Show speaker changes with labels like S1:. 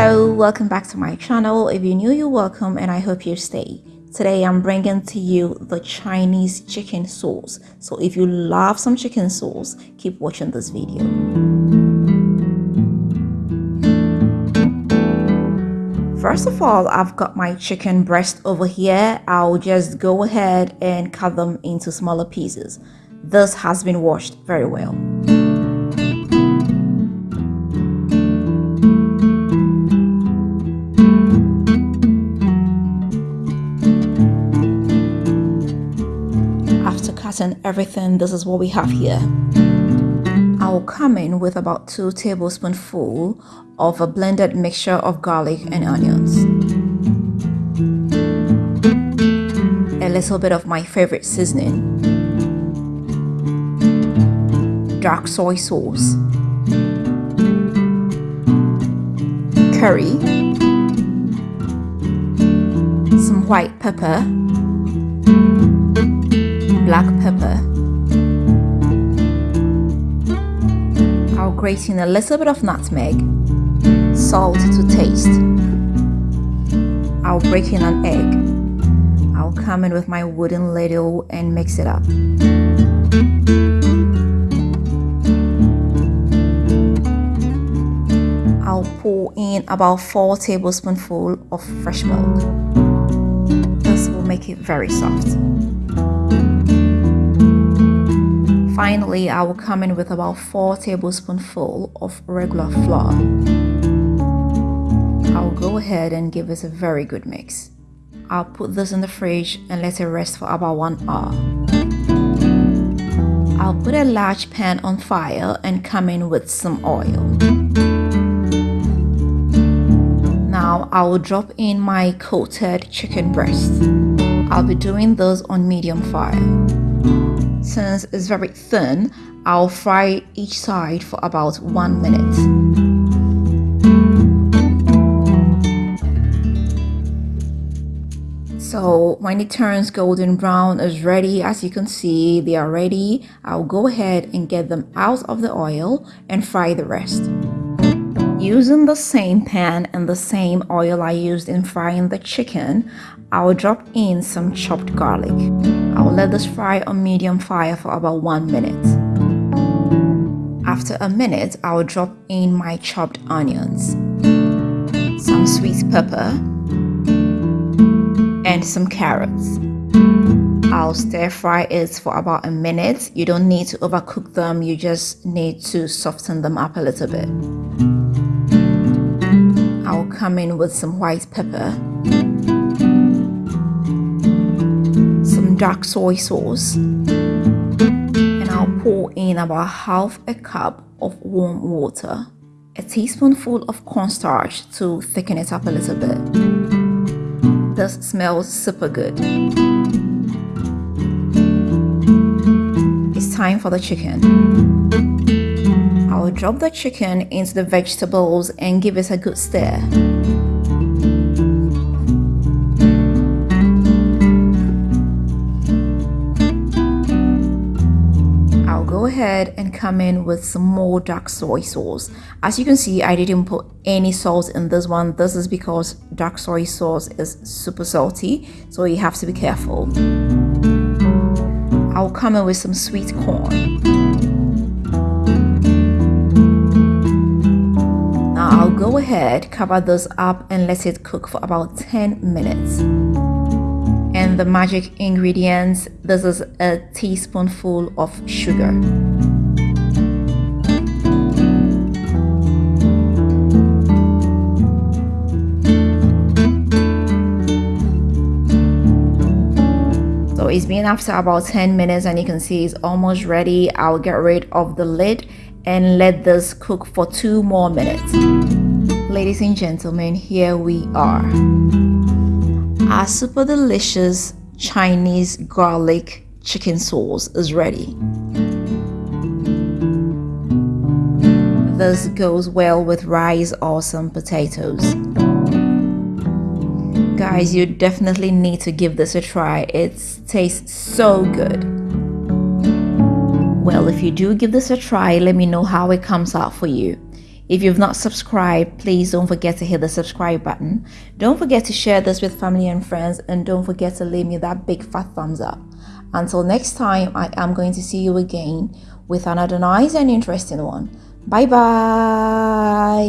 S1: Hello, welcome back to my channel. If you're new, you're welcome and I hope you stay. Today I'm bringing to you the Chinese chicken sauce. So if you love some chicken sauce, keep watching this video. First of all, I've got my chicken breast over here. I'll just go ahead and cut them into smaller pieces. This has been washed very well. And everything. This is what we have here. I'll come in with about 2 tablespoonful of a blended mixture of garlic and onions. A little bit of my favorite seasoning. Dark soy sauce. Curry. Some white pepper black pepper. I'll grate in a little bit of nutmeg, salt to taste. I'll break in an egg. I'll come in with my wooden ladle and mix it up. I'll pour in about 4 tablespoonfuls of fresh milk. This will make it very soft. Finally, I will come in with about 4 tablespoonful of regular flour. I'll go ahead and give this a very good mix. I'll put this in the fridge and let it rest for about 1 hour. I'll put a large pan on fire and come in with some oil. Now I will drop in my coated chicken breast. I'll be doing this on medium fire. Since it's very thin, I'll fry each side for about one minute. So when it turns golden brown is ready. As you can see they are ready. I'll go ahead and get them out of the oil and fry the rest using the same pan and the same oil I used in frying the chicken I'll drop in some chopped garlic. I'll let this fry on medium fire for about one minute. After a minute, I'll drop in my chopped onions, some sweet pepper, and some carrots. I'll stir fry it for about a minute. You don't need to overcook them, you just need to soften them up a little bit. I'll come in with some white pepper some dark soy sauce and I'll pour in about half a cup of warm water a teaspoonful of cornstarch to thicken it up a little bit. This smells super good. It's time for the chicken I'll drop the chicken into the vegetables and give it a good stir. I'll go ahead and come in with some more dark soy sauce. As you can see I didn't put any salt in this one. This is because dark soy sauce is super salty so you have to be careful. I'll come in with some sweet corn go ahead cover this up and let it cook for about 10 minutes. And the magic ingredients this is a teaspoonful of sugar. So it's been after about 10 minutes and you can see it's almost ready. I'll get rid of the lid and let this cook for two more minutes ladies and gentlemen here we are our super delicious Chinese garlic chicken sauce is ready. This goes well with rice or some potatoes. Guys, you definitely need to give this a try. It tastes so good. Well, if you do give this a try, let me know how it comes out for you. If you've not subscribed, please don't forget to hit the subscribe button. Don't forget to share this with family and friends and don't forget to leave me that big fat thumbs up. Until next time, I am going to see you again with another nice and interesting one. Bye bye.